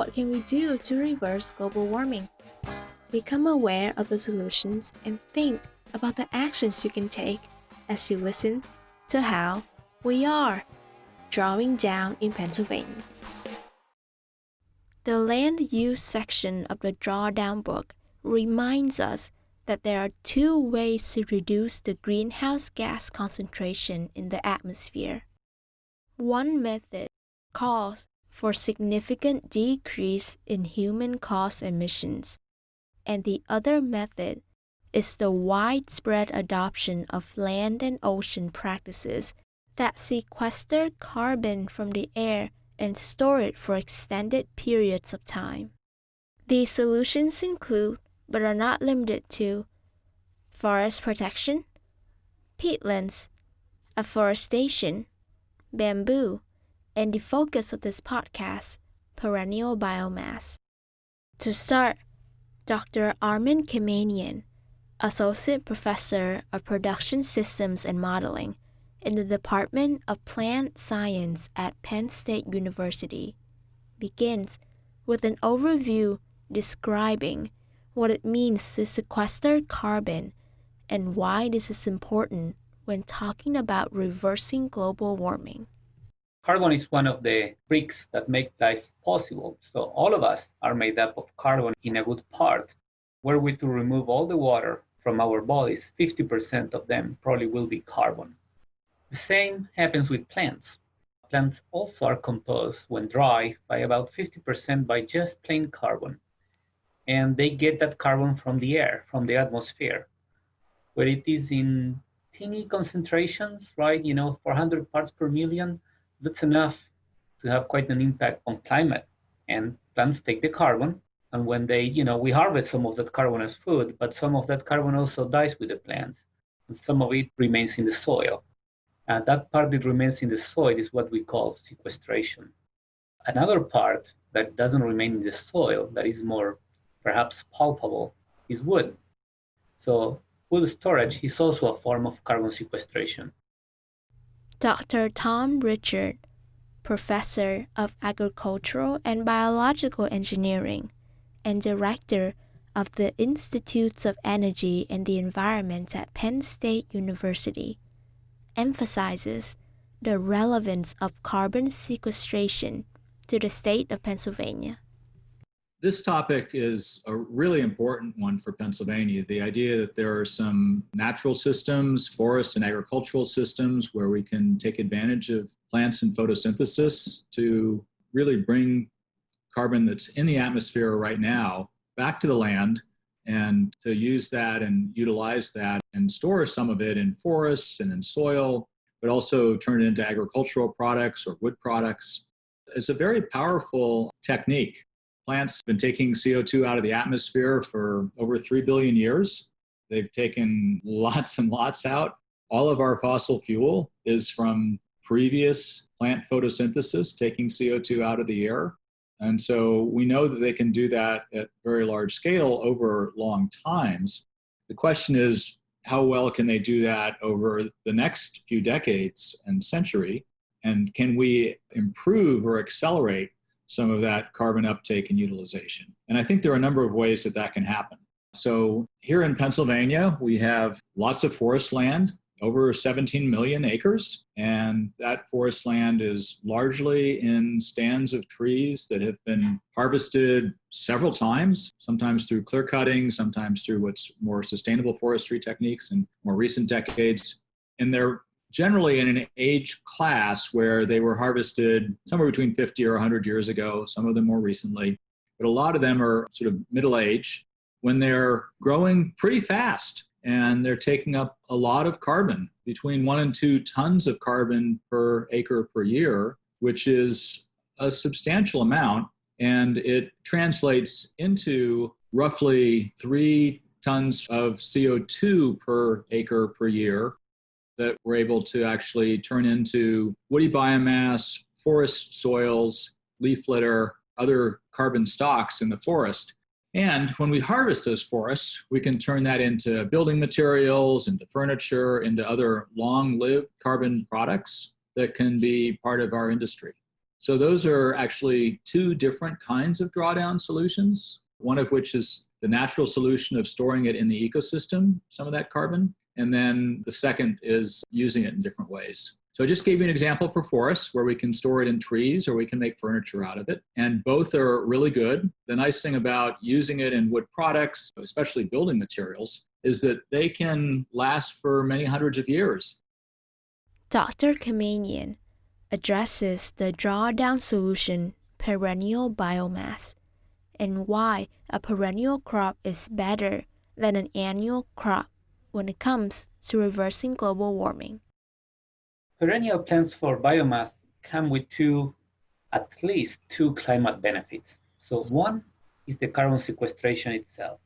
What can we do to reverse global warming? Become aware of the solutions and think about the actions you can take as you listen to how we are drawing down in Pennsylvania. The land use section of the drawdown book reminds us that there are two ways to reduce the greenhouse gas concentration in the atmosphere. One method calls for significant decrease in human caused emissions, and the other method is the widespread adoption of land and ocean practices that sequester carbon from the air and store it for extended periods of time. These solutions include, but are not limited to, forest protection, peatlands, afforestation, bamboo, and the focus of this podcast, perennial biomass. To start, Dr. Armen Kemanian, Associate Professor of Production Systems and Modeling, in the Department of Plant Science at Penn State University begins with an overview describing what it means to sequester carbon and why this is important when talking about reversing global warming. Carbon is one of the bricks that make life possible. So all of us are made up of carbon in a good part. Were we to remove all the water from our bodies, 50% of them probably will be carbon. The same happens with plants. Plants also are composed when dry by about 50% by just plain carbon. And they get that carbon from the air, from the atmosphere, where it is in teeny concentrations, right? You know, 400 parts per million, that's enough to have quite an impact on climate. And plants take the carbon, and when they, you know, we harvest some of that carbon as food, but some of that carbon also dies with the plants, and some of it remains in the soil. And that part that remains in the soil is what we call sequestration. Another part that doesn't remain in the soil, that is more perhaps palpable, is wood. So wood storage is also a form of carbon sequestration. Dr. Tom Richard, professor of agricultural and biological engineering and director of the Institutes of Energy and the Environment at Penn State University, emphasizes the relevance of carbon sequestration to the state of Pennsylvania. This topic is a really important one for Pennsylvania. The idea that there are some natural systems, forests and agricultural systems where we can take advantage of plants and photosynthesis to really bring carbon that's in the atmosphere right now back to the land and to use that and utilize that and store some of it in forests and in soil, but also turn it into agricultural products or wood products. It's a very powerful technique. Plants have been taking CO2 out of the atmosphere for over 3 billion years. They've taken lots and lots out. All of our fossil fuel is from previous plant photosynthesis, taking CO2 out of the air. And so we know that they can do that at very large scale over long times. The question is, how well can they do that over the next few decades and century? And can we improve or accelerate some of that carbon uptake and utilization? And I think there are a number of ways that that can happen. So here in Pennsylvania, we have lots of forest land over 17 million acres. And that forest land is largely in stands of trees that have been harvested several times, sometimes through clear cutting, sometimes through what's more sustainable forestry techniques in more recent decades. And they're generally in an age class where they were harvested somewhere between 50 or 100 years ago, some of them more recently. But a lot of them are sort of middle age when they're growing pretty fast and they're taking up a lot of carbon, between one and two tons of carbon per acre per year, which is a substantial amount. And it translates into roughly three tons of CO2 per acre per year that we're able to actually turn into woody biomass, forest soils, leaf litter, other carbon stocks in the forest. And when we harvest those forests, we can turn that into building materials, into furniture, into other long-lived carbon products that can be part of our industry. So those are actually two different kinds of drawdown solutions, one of which is the natural solution of storing it in the ecosystem, some of that carbon. And then the second is using it in different ways. So I just gave you an example for forests where we can store it in trees or we can make furniture out of it. And both are really good. The nice thing about using it in wood products, especially building materials, is that they can last for many hundreds of years. Dr. Kemanian addresses the drawdown solution perennial biomass and why a perennial crop is better than an annual crop when it comes to reversing global warming. Perennial plants for biomass come with two, at least two climate benefits. So one is the carbon sequestration itself.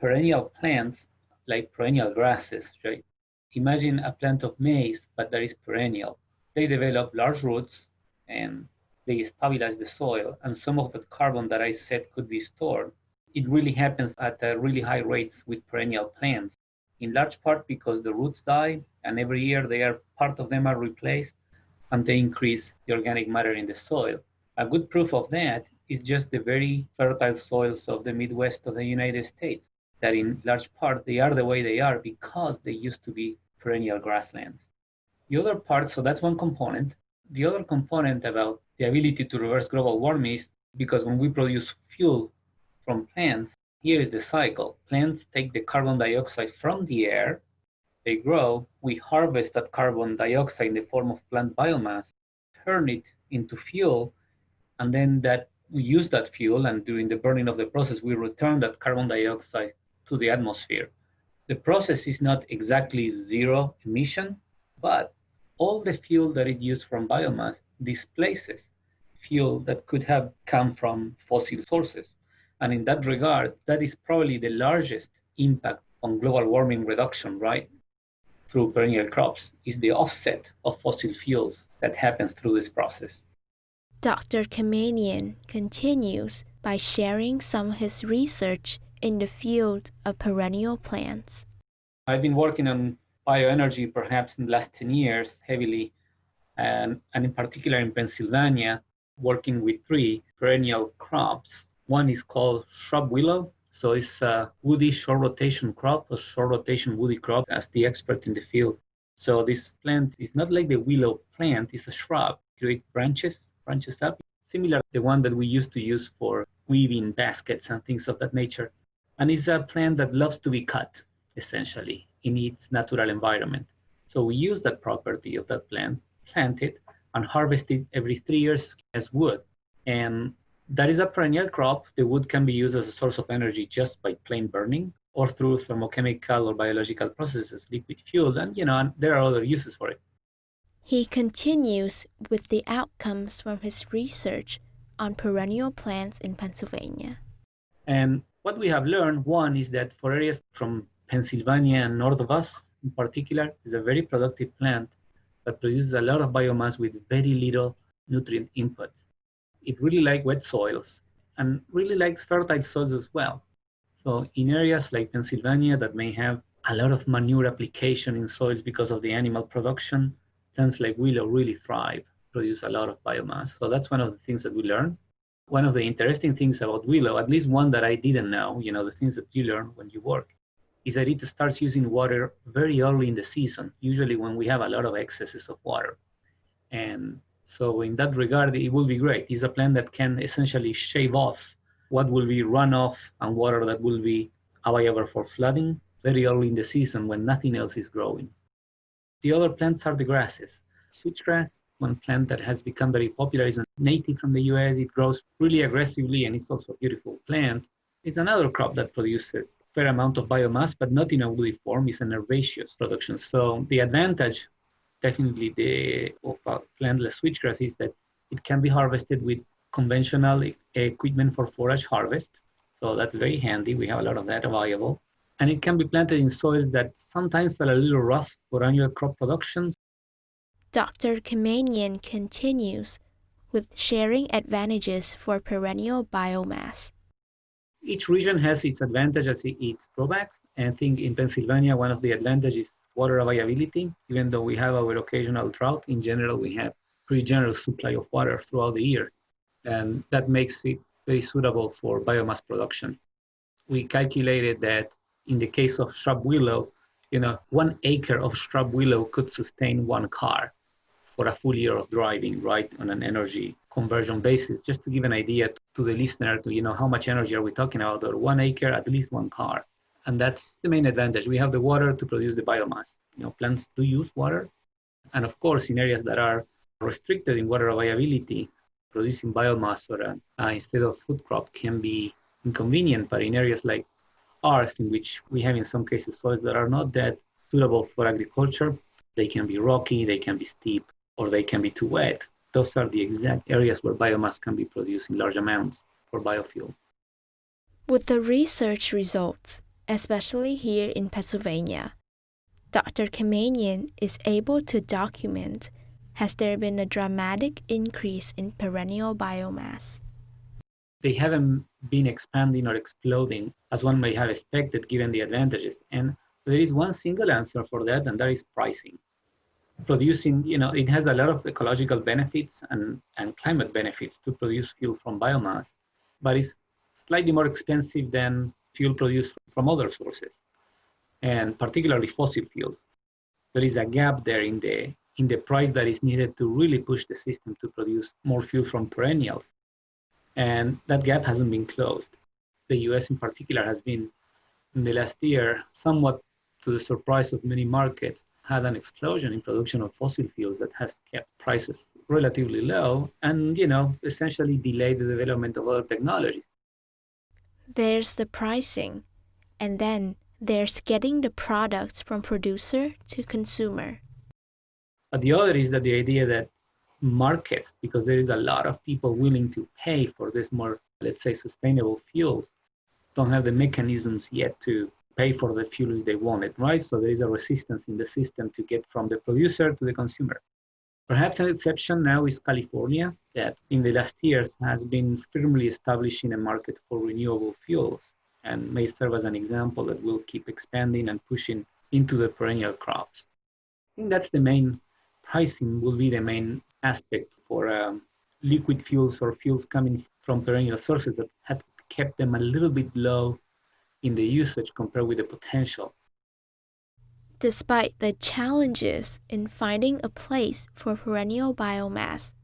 Perennial plants, like perennial grasses, right? Imagine a plant of maize, but that is perennial. They develop large roots and they stabilize the soil. And some of that carbon that I said could be stored. It really happens at really high rates with perennial plants in large part because the roots die and every year they are part of them are replaced and they increase the organic matter in the soil. A good proof of that is just the very fertile soils of the Midwest of the United States, that in large part they are the way they are because they used to be perennial grasslands. The other part, so that's one component. The other component about the ability to reverse global warming is because when we produce fuel from plants, here is the cycle. Plants take the carbon dioxide from the air, they grow, we harvest that carbon dioxide in the form of plant biomass, turn it into fuel, and then that we use that fuel and during the burning of the process, we return that carbon dioxide to the atmosphere. The process is not exactly zero emission, but all the fuel that it used from biomass displaces fuel that could have come from fossil sources. And in that regard, that is probably the largest impact on global warming reduction, right? Through perennial crops is the offset of fossil fuels that happens through this process. Dr. Kemanian continues by sharing some of his research in the field of perennial plants. I've been working on bioenergy perhaps in the last 10 years heavily, and, and in particular in Pennsylvania, working with three perennial crops one is called shrub willow. So it's a woody short rotation crop, a short rotation woody crop as the expert in the field. So this plant is not like the willow plant, it's a shrub. Create branches, branches up, similar to the one that we used to use for weaving baskets and things of that nature. And it's a plant that loves to be cut, essentially, in its natural environment. So we use that property of that plant, plant it, and harvest it every three years as wood. And that is a perennial crop. The wood can be used as a source of energy just by plain burning or through thermochemical or biological processes, liquid fuel, and you know, and there are other uses for it. He continues with the outcomes from his research on perennial plants in Pennsylvania. And what we have learned, one is that for areas from Pennsylvania and north of us in particular, is a very productive plant that produces a lot of biomass with very little nutrient input it really likes wet soils and really likes fertile soils as well. So in areas like Pennsylvania that may have a lot of manure application in soils because of the animal production, plants like willow really thrive, produce a lot of biomass. So that's one of the things that we learn. One of the interesting things about willow, at least one that I didn't know, you know, the things that you learn when you work, is that it starts using water very early in the season, usually when we have a lot of excesses of water. And so in that regard, it will be great. It's a plant that can essentially shave off what will be runoff and water that will be available for flooding very early in the season when nothing else is growing. The other plants are the grasses. Switchgrass, one plant that has become very popular, is a native from the US. It grows really aggressively and it's also a beautiful plant. It's another crop that produces a fair amount of biomass, but not in a woody form. It's an herbaceous production. So the advantage definitely the of plantless switchgrass is that it can be harvested with conventional equipment for forage harvest. So that's very handy. We have a lot of that available. And it can be planted in soils that sometimes are a little rough for annual crop production. Dr. Kemanian continues with sharing advantages for perennial biomass. Each region has its advantages, its drawbacks. And I think in Pennsylvania, one of the advantages water availability. Even though we have our occasional drought, in general, we have pretty generous supply of water throughout the year. And that makes it very suitable for biomass production. We calculated that in the case of shrub willow, you know, one acre of shrub willow could sustain one car for a full year of driving, right, on an energy conversion basis. Just to give an idea to the listener, to you know, how much energy are we talking about? Or one acre, at least one car, and that's the main advantage. We have the water to produce the biomass. You know, plants do use water, and of course, in areas that are restricted in water availability, producing biomass or a, uh, instead of food crop can be inconvenient. But in areas like ours, in which we have in some cases soils that are not that suitable for agriculture, they can be rocky, they can be steep, or they can be too wet. Those are the exact areas where biomass can be produced in large amounts for biofuel. With the research results, especially here in Pennsylvania, Dr. Kemanian is able to document has there been a dramatic increase in perennial biomass? They haven't been expanding or exploding as one may have expected given the advantages. And there is one single answer for that, and that is pricing. Producing, you know, it has a lot of ecological benefits and, and climate benefits to produce fuel from biomass, but it's slightly more expensive than fuel produced from other sources, and particularly fossil fuels. There is a gap there in the in the price that is needed to really push the system to produce more fuel from perennials. And that gap hasn't been closed. The US in particular has been, in the last year, somewhat to the surprise of many markets, had an explosion in production of fossil fuels that has kept prices relatively low and, you know, essentially delayed the development of other technologies. There's the pricing, and then there's getting the products from producer to consumer. But the other is that the idea that markets, because there is a lot of people willing to pay for this more, let's say, sustainable fuels, don't have the mechanisms yet to pay for the fuels they wanted, right? So there is a resistance in the system to get from the producer to the consumer. Perhaps an exception now is California, that in the last years has been firmly establishing a market for renewable fuels and may serve as an example that will keep expanding and pushing into the perennial crops. I think that's the main pricing will be the main aspect for um, liquid fuels or fuels coming from perennial sources that have kept them a little bit low in the usage compared with the potential. Despite the challenges in finding a place for perennial biomass,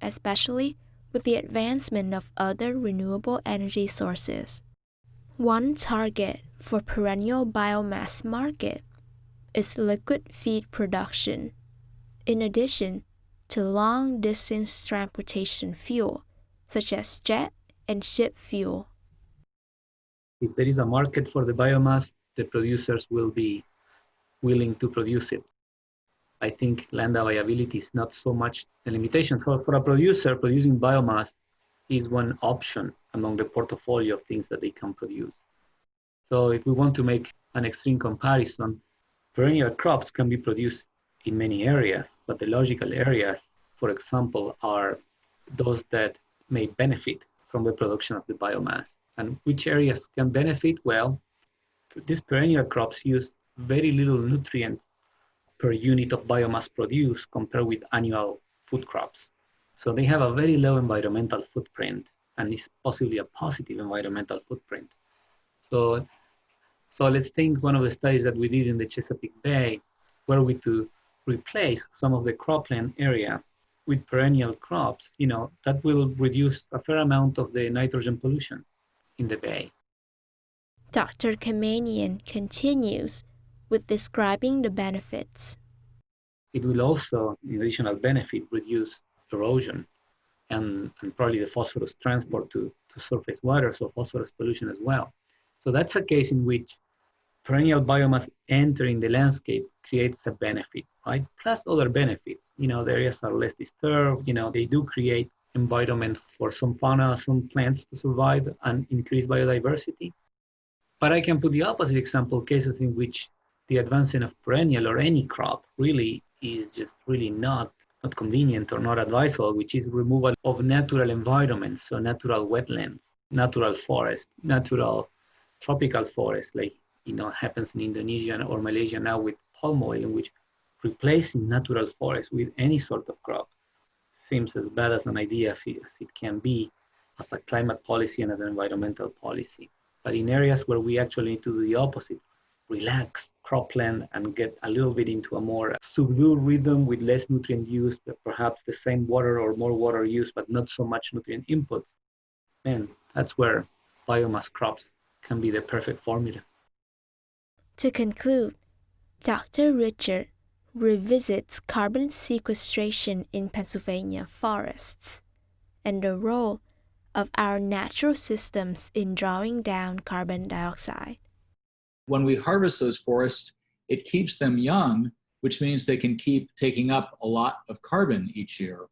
especially with the advancement of other renewable energy sources, one target for perennial biomass market is liquid feed production in addition to long distance transportation fuel, such as jet and ship fuel. If there is a market for the biomass, the producers will be willing to produce it. I think land availability is not so much a limitation. For, for a producer, producing biomass is one option among the portfolio of things that they can produce. So if we want to make an extreme comparison, perennial crops can be produced in many areas, but the logical areas, for example, are those that may benefit from the production of the biomass. And which areas can benefit? Well, these perennial crops use very little nutrient per unit of biomass produced compared with annual food crops. So they have a very low environmental footprint and is possibly a positive environmental footprint. So, so let's think one of the studies that we did in the Chesapeake Bay, where we to replace some of the cropland area with perennial crops, you know, that will reduce a fair amount of the nitrogen pollution in the bay. Dr. Kemanian continues with describing the benefits. It will also, in additional benefit, reduce erosion and, and probably the phosphorus transport to, to surface water, so phosphorus pollution as well. So that's a case in which perennial biomass entering the landscape creates a benefit, right? Plus other benefits. You know, the areas are less disturbed. You know, they do create environment for some fauna, some plants to survive and increase biodiversity. But I can put the opposite example, cases in which the advancing of perennial or any crop really is just really not, not convenient or not advisable, which is removal of natural environments, so natural wetlands, natural forest, natural tropical forest, like you know happens in Indonesia or Malaysia now with palm oil, in which replacing natural forests with any sort of crop seems as bad as an idea as it can be as a climate policy and as an environmental policy. But in areas where we actually need to do the opposite, relax cropland and get a little bit into a more subdued rhythm with less nutrient use, but perhaps the same water or more water use, but not so much nutrient inputs, and that's where biomass crops can be the perfect formula. To conclude, Dr. Richard revisits carbon sequestration in Pennsylvania forests and the role of our natural systems in drawing down carbon dioxide. When we harvest those forests, it keeps them young, which means they can keep taking up a lot of carbon each year.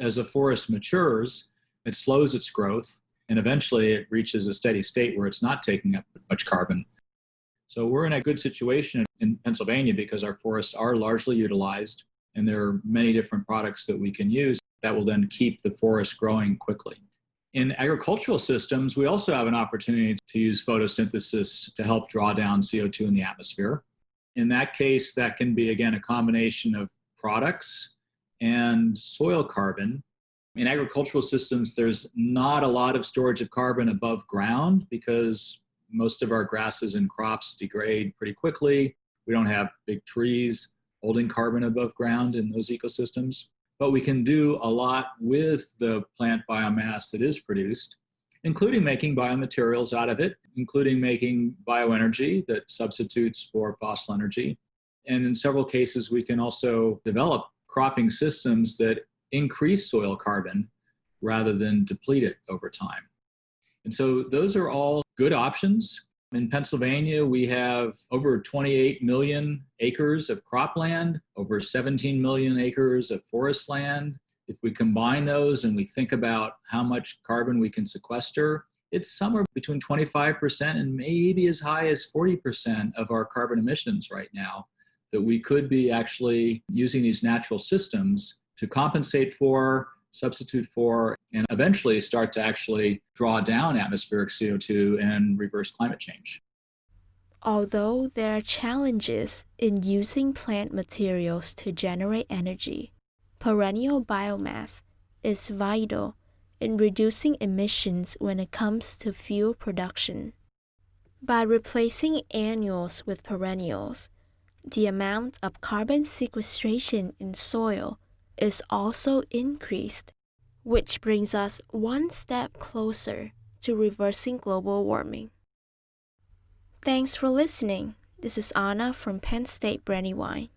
As a forest matures, it slows its growth, and eventually it reaches a steady state where it's not taking up much carbon. So we're in a good situation in Pennsylvania because our forests are largely utilized, and there are many different products that we can use that will then keep the forest growing quickly. In agricultural systems, we also have an opportunity to use photosynthesis to help draw down CO2 in the atmosphere. In that case, that can be, again, a combination of products and soil carbon. In agricultural systems, there's not a lot of storage of carbon above ground because most of our grasses and crops degrade pretty quickly. We don't have big trees holding carbon above ground in those ecosystems but we can do a lot with the plant biomass that is produced, including making biomaterials out of it, including making bioenergy that substitutes for fossil energy. And in several cases, we can also develop cropping systems that increase soil carbon rather than deplete it over time. And so those are all good options. In Pennsylvania, we have over 28 million acres of cropland, over 17 million acres of forest land. If we combine those and we think about how much carbon we can sequester, it's somewhere between 25% and maybe as high as 40% of our carbon emissions right now that we could be actually using these natural systems to compensate for substitute for, and eventually start to actually draw down atmospheric CO2 and reverse climate change. Although there are challenges in using plant materials to generate energy, perennial biomass is vital in reducing emissions when it comes to fuel production. By replacing annuals with perennials, the amount of carbon sequestration in soil is also increased, which brings us one step closer to reversing global warming. Thanks for listening. This is Anna from Penn State Brandywine.